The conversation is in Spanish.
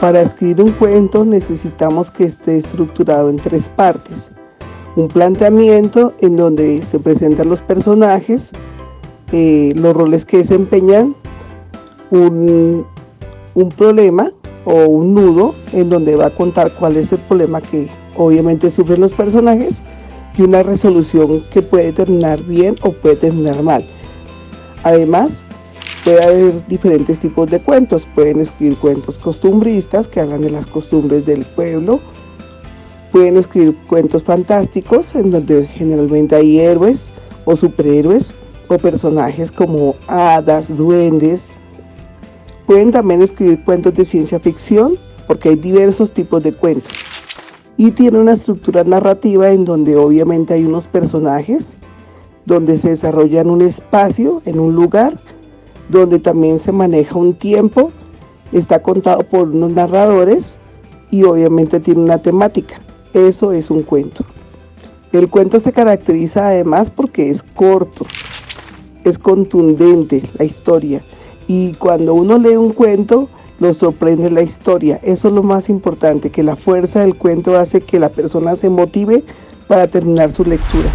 Para escribir un cuento necesitamos que esté estructurado en tres partes. Un planteamiento en donde se presentan los personajes, eh, los roles que desempeñan, un, un problema o un nudo en donde va a contar cuál es el problema que obviamente sufren los personajes y una resolución que puede terminar bien o puede terminar mal. Además, puede haber diferentes tipos de cuentos. Pueden escribir cuentos costumbristas que hablan de las costumbres del pueblo. Pueden escribir cuentos fantásticos en donde generalmente hay héroes o superhéroes o personajes como hadas, duendes. Pueden también escribir cuentos de ciencia ficción porque hay diversos tipos de cuentos. Y tiene una estructura narrativa en donde obviamente hay unos personajes, donde se desarrolla en un espacio, en un lugar, donde también se maneja un tiempo, está contado por unos narradores y obviamente tiene una temática. Eso es un cuento. El cuento se caracteriza además porque es corto, es contundente la historia y cuando uno lee un cuento lo sorprende la historia. Eso es lo más importante, que la fuerza del cuento hace que la persona se motive para terminar su lectura.